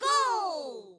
Go!